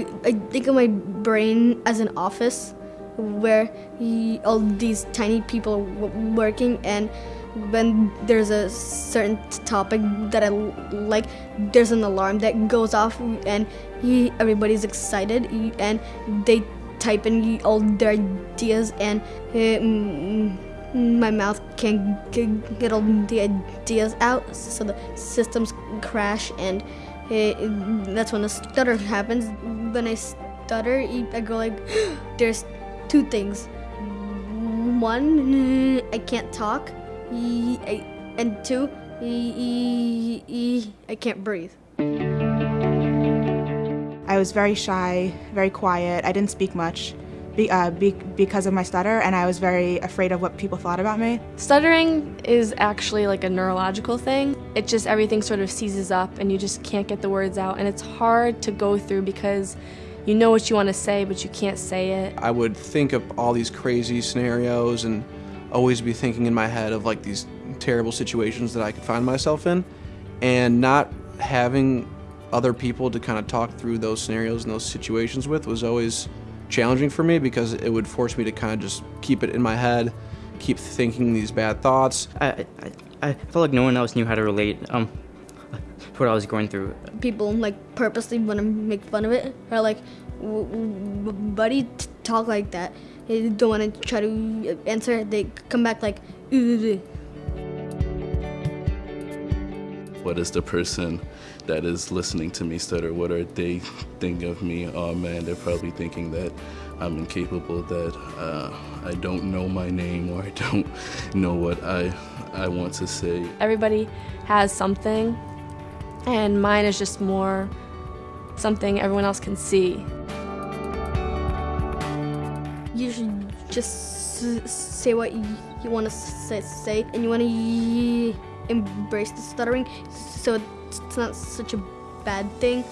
I think of my brain as an office where he, all these tiny people are working and when there's a certain topic that I like, there's an alarm that goes off and he, everybody's excited and they type in all their ideas and uh, my mouth can't get all the ideas out so the systems crash and uh, that's when the stutter happens. When I stutter, I go like, there's two things. One, I can't talk, and two, I can't breathe. I was very shy, very quiet. I didn't speak much be, uh, be, because of my stutter, and I was very afraid of what people thought about me. Stuttering is actually like a neurological thing. It just everything sort of seizes up, and you just can't get the words out, and it's hard to go through because you know what you want to say, but you can't say it. I would think of all these crazy scenarios and always be thinking in my head of like these terrible situations that I could find myself in, and not having other people to kind of talk through those scenarios and those situations with was always challenging for me because it would force me to kind of just keep it in my head, keep thinking these bad thoughts. I, I, I felt like no one else knew how to relate um, to what I was going through. People like purposely want to make fun of it, or like, buddy, talk like that. They don't want to try to answer. They come back like, Ugh. What is the person that is listening to me stutter? What are they thinking of me? Oh man, they're probably thinking that I'm incapable, that uh, I don't know my name or I don't know what I, I want to say. Everybody has something, and mine is just more something everyone else can see. You should just say what you, you want to say, say, and you want to embrace the stuttering so it's not such a bad thing.